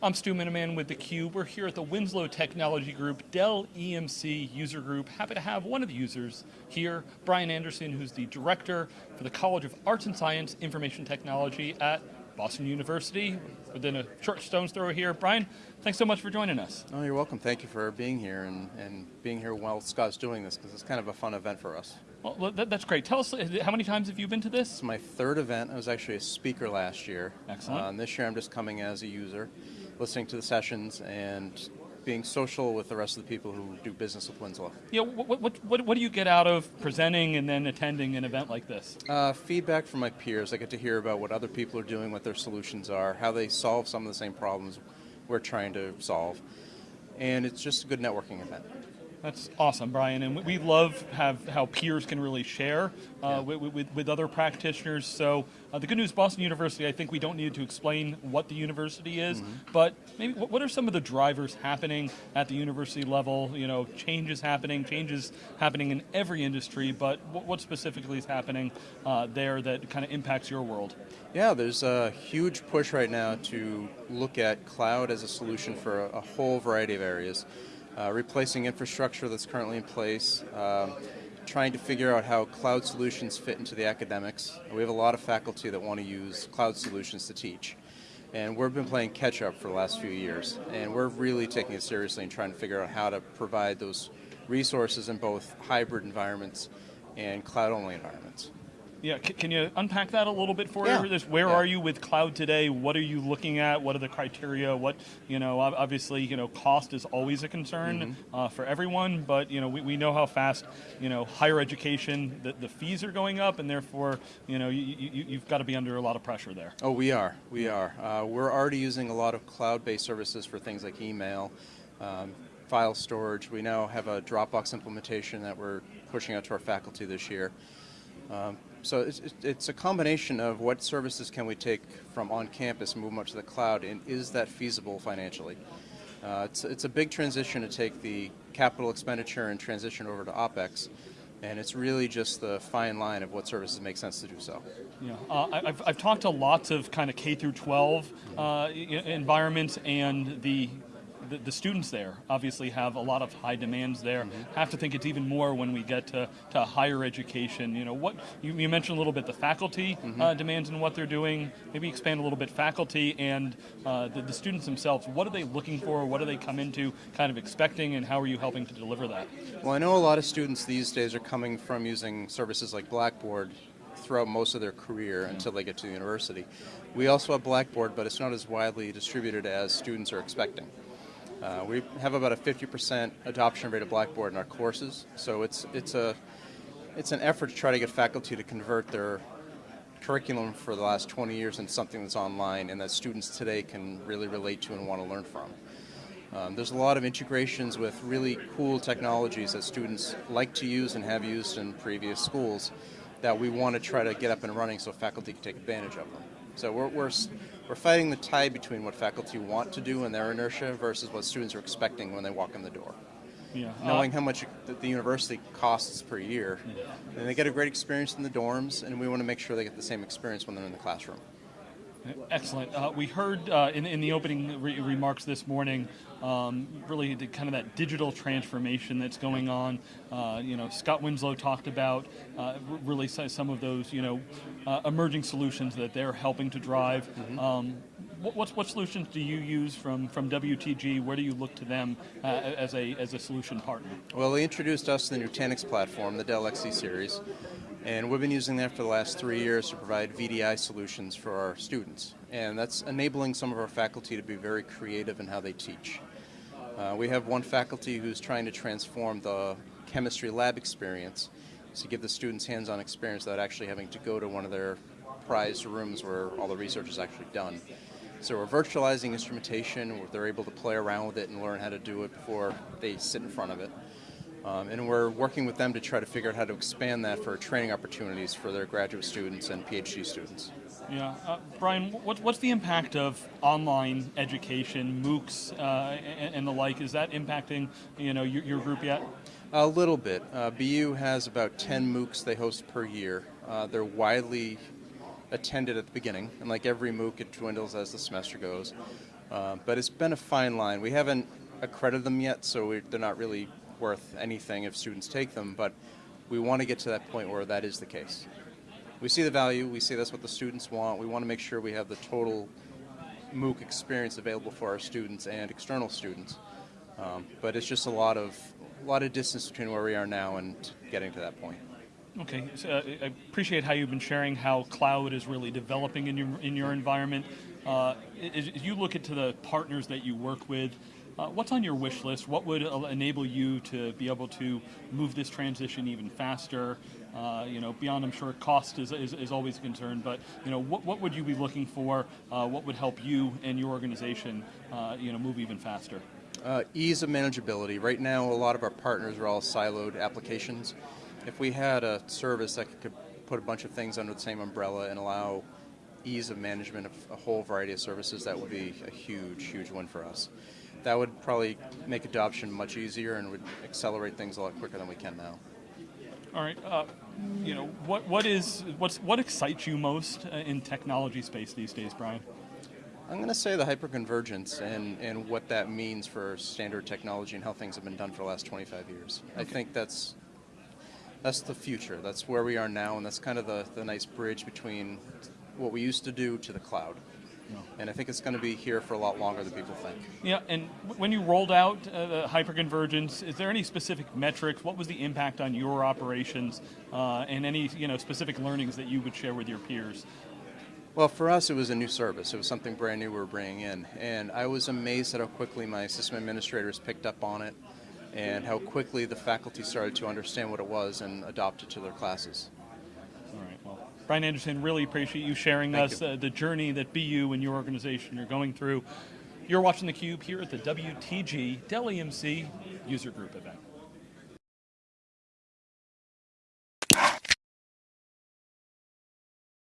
I'm Stu Miniman with theCUBE. We're here at the Winslow Technology Group, Dell EMC user group. Happy to have one of the users here, Brian Anderson, who's the director for the College of Arts and Science Information Technology at Boston University, within a short stone's throw here. Brian, thanks so much for joining us. Oh, you're welcome. Thank you for being here and, and being here while Scott's doing this, because it's kind of a fun event for us. Well, that, that's great. Tell us, how many times have you been to this? It's my third event. I was actually a speaker last year. Excellent. Uh, and this year I'm just coming as a user listening to the sessions and being social with the rest of the people who do business with Winslow. Yeah, what, what, what, what do you get out of presenting and then attending an event like this? Uh, feedback from my peers. I get to hear about what other people are doing, what their solutions are, how they solve some of the same problems we're trying to solve. And it's just a good networking event. That's awesome, Brian. And we love have how peers can really share uh, yeah. with, with, with, other practitioners. So uh, the good news, Boston University, I think we don't need to explain what the university is, mm -hmm. but maybe what are some of the drivers happening at the university level? You know, changes happening, changes happening in every industry, but what, specifically is happening uh, there that kind of impacts your world? Yeah, there's a huge push right now to look at cloud as a solution for a, a whole variety of areas uh, replacing infrastructure that's currently in place, um, trying to figure out how cloud solutions fit into the academics. We have a lot of faculty that want to use cloud solutions to teach. And we've been playing catch up for the last few years. And we're really taking it seriously and trying to figure out how to provide those resources in both hybrid environments and cloud-only environments. Yeah, can you unpack that a little bit for yeah. us? Where yeah. are you with cloud today? What are you looking at? What are the criteria? What, you know, obviously, you know, cost is always a concern mm -hmm. uh, for everyone, but, you know, we, we know how fast, you know, higher education, the, the fees are going up, and therefore, you know, you, you, you've got to be under a lot of pressure there. Oh, we are. We are. Uh, we're already using a lot of cloud-based services for things like email, um, file storage. We now have a Dropbox implementation that we're pushing out to our faculty this year. Um, so it's, it's, a combination of what services can we take from on campus and move up to the cloud, and is that feasible financially? Uh, it's, it's a big transition to take the capital expenditure and transition over to OPEX, and it's really just the fine line of what services make sense to do so. Yeah, uh, I've, I've talked to lots of kind of K through 12 uh, environments, and the the, the, students there obviously have a lot of high demands there. Mm -hmm. Have to think it's even more when we get to, to higher education. You know, what you, you mentioned a little bit the faculty mm -hmm. uh, demands and what they're doing. Maybe expand a little bit faculty and uh, the, the, students themselves. What are they looking for? What do they come into kind of expecting and how are you helping to deliver that? Well, I know a lot of students these days are coming from using services like Blackboard throughout most of their career mm -hmm. until they get to the university. We also have Blackboard, but it's not as widely distributed as students are expecting. Uh, we have about a 50% adoption rate of Blackboard in our courses, so it's, it's, a, it's an effort to try to get faculty to convert their curriculum for the last 20 years into something that's online and that students today can really relate to and want to learn from. Um, there's a lot of integrations with really cool technologies that students like to use and have used in previous schools that we want to try to get up and running so faculty can take advantage of them. So we're, we're, we're fighting the tie between what faculty want to do and their inertia versus what students are expecting when they walk in the door. Yeah. Knowing uh, how much the university costs per year, yeah. and they get a great experience in the dorms, and we want to make sure they get the same experience when they're in the classroom. Excellent. Uh, we heard uh, in, in, the opening re remarks this morning, um, really the, kind of that digital transformation that's going on. Uh, you know, Scott Winslow talked about uh, really some of those, you know, uh, emerging solutions that they're helping to drive. Mm -hmm. um, what, what, solutions do you use from, from WTG? Where do you look to them uh, as, a, as a solution partner? Well, they introduced us to the Nutanix platform, the Dell XC series. And we've been using that for the last three years to provide VDI solutions for our students. And that's enabling some of our faculty to be very creative in how they teach. Uh, we have one faculty who's trying to transform the chemistry lab experience to give the students hands-on experience without actually having to go to one of their prized rooms where all the research is actually done. So we're virtualizing instrumentation, they're able to play around with it and learn how to do it before they sit in front of it. Um, and we're working with them to try to figure out how to expand that for training opportunities for their graduate students and PhD students. Yeah, uh, Brian, what, what's the impact of online education, MOOCs, uh, and, and, the like? Is that impacting you know your, your group yet? A little bit. Uh, BU has about 10 MOOCs they host per year. Uh, they're widely attended at the beginning, and like every MOOC, it dwindles as the semester goes. Uh, but it's been a fine line. We haven't accredited them yet, so we they're not really worth anything if students take them. But we want to get to that point where that is the case. We see the value. We see that's what the students want. We want to make sure we have the total MOOC experience available for our students and external students. Um, but it's just a lot of a lot of distance between where we are now and getting to that point. Okay, so, uh, I appreciate how you've been sharing how cloud is really developing in your in your environment. Uh, as, you look into the partners that you work with, uh, what's on your wish list? What would uh, enable you to be able to move this transition even faster? Uh, you know, beyond I'm sure cost is, is, is always a concern, but you know, what, what would you be looking for? Uh, what would help you and your organization, uh, you know, move even faster? Ease of manageability. Right now, a lot of our partners are all siloed applications. If we had a service that could put a bunch of things under the same umbrella and allow ease of management of a whole variety of services, that would be a huge, huge win for us. That would probably make adoption much easier and would accelerate things a lot quicker than we can now. All right. Uh, you know, what what is what's what excites you most uh, in technology space these days, Brian? I'm going to say the hyperconvergence and, and what that means for standard technology and how things have been done for the last 25 years. I think that's that's the future. That's where we are now, and that's kind of the, the nice bridge between what we used to do to the cloud. And I think it's going to be here for a lot longer than people think. Yeah, and when you rolled out uh, the hyperconvergence, is there any specific metrics? What was the impact on your operations, uh, and any you know specific learnings that you would share with your peers? Well, for us, it was a new service. It was something brand new we were bringing in. And I was amazed at how quickly my system administrators picked up on it and how quickly the faculty started to understand what it was and adopt it to their classes. All right. Well, Brian Anderson, really appreciate you sharing Thank us you. uh, the journey that BU and your organization are going through. You're watching theCUBE here at the WTG Dell EMC User Group event.